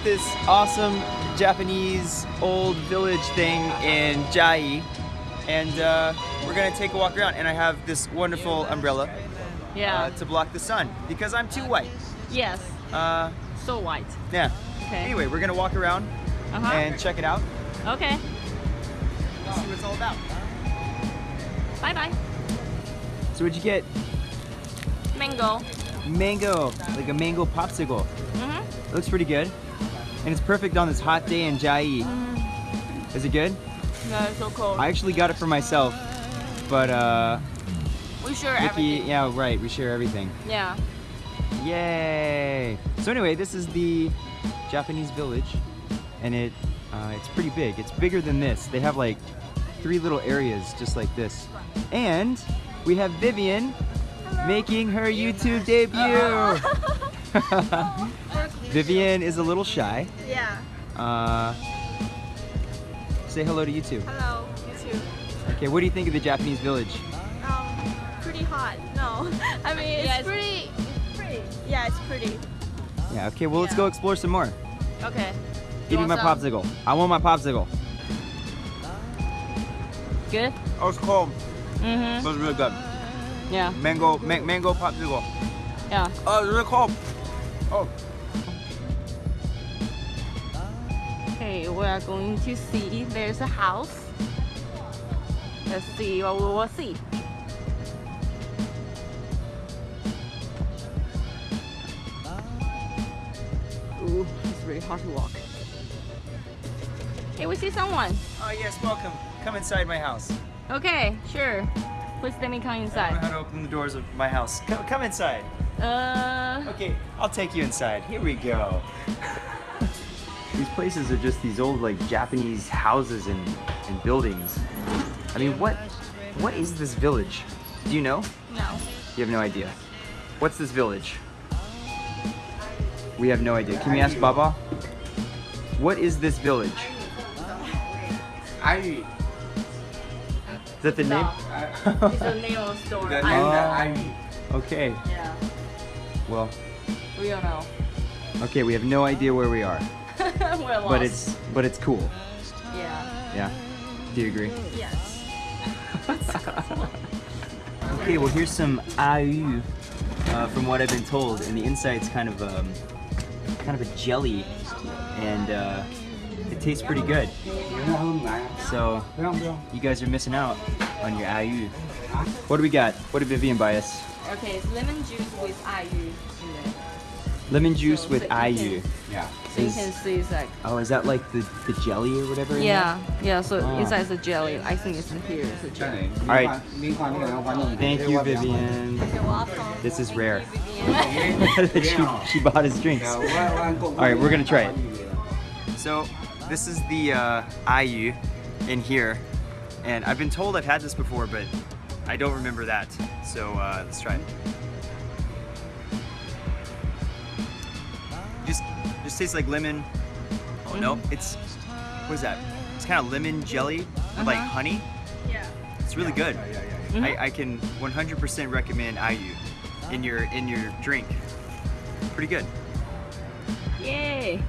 at this awesome Japanese old village thing in Jai, and uh, we're gonna take a walk around. And I have this wonderful umbrella Yeah. uh, to block the sun because I'm too white. yes. Uh, So white. yeah. Okay. Anyway, we're gonna walk around Uh-huh. and check it out. Okay. See what it's all about. Bye bye. So what'd you get? Mango. Mango, like a mango popsicle. Mm-hmm. It looks pretty good, and it's perfect on this hot day in Jai. Is it good? Yeah, it's so cold. I actually got it for myself, but uh, we share everything. yeah, right. We share everything. Yeah. Yay! So anyway, this is the Japanese village, and it uh, it's pretty big. It's bigger than this. They have like three little areas just like this, and we have Vivian making her YouTube debut. Vivian is a little shy. Yeah. Uh, say hello to YouTube. Hello, you too. Okay, what do you think of the Japanese village? Um, pretty hot. No, I mean it's, Yeah, it's- pretty. Pretty. Yeah, it's pretty. Yeah, okay, well let's go explore some more. Okay. Give me my some? popsicle. I want my popsicle. Good? Oh, it's cold. Mm-hmm. It was really good. Yeah. Mango, ma mango popsicle. Yeah. Oh, it's really cold. Oh. Okay, we are going to see there's a house. Let's see what we will see. Ooh, it's really hard to walk. Hey, we see someone. Oh yes, welcome. Come inside my house. Okay, sure. Please let me come inside. I don't know how to open the doors of my house. Come, come inside. Uh, Okay, I'll take you inside. Here we go. these places are just these old like Japanese houses and, and buildings. I mean, what what is this village? Do you know? no. You have no idea. What's this village? We have no idea. Can we ask Baba? What is this village? Ivy. Is that the name? It's a name of store. The name I- Ivy. okay. Yeah, Well, we don't know. okay. We have no idea where we are, We're lost. but it's but it's cool. yeah. Yeah. Do you agree? Yes. Okay, well here's some aiyu uh, from what I've been told, and the inside's kind of um, kind of a jelly, and uh, it tastes pretty good. So you guys are missing out on your aiyu. What do we got? What did Vivian buy us? Okay, it's lemon juice with in there. Lemon juice So- with so you aiyu. Yeah. So you can see it's like Oh, is that like the, the jelly or whatever? in yeah, yeah. So Oh. inside is a jelly. I think it's in here. It's a jelly. All right. Thank you, Vivian. You're welcome. This is rare. Vivian. she, she bought us drinks. All right, we're gonna try it. So this is the uh, aiyu in here, and I've been told I've had this before, but I don't remember that. So uh, let's try it. Just, just tastes like lemon. Oh no, it's what is that? It's kind of lemon jelly with like Uh-huh. honey. Yeah. It's really good. Mhm. I, I can 100% recommend aiyu in your in your drink. Pretty good. Yay!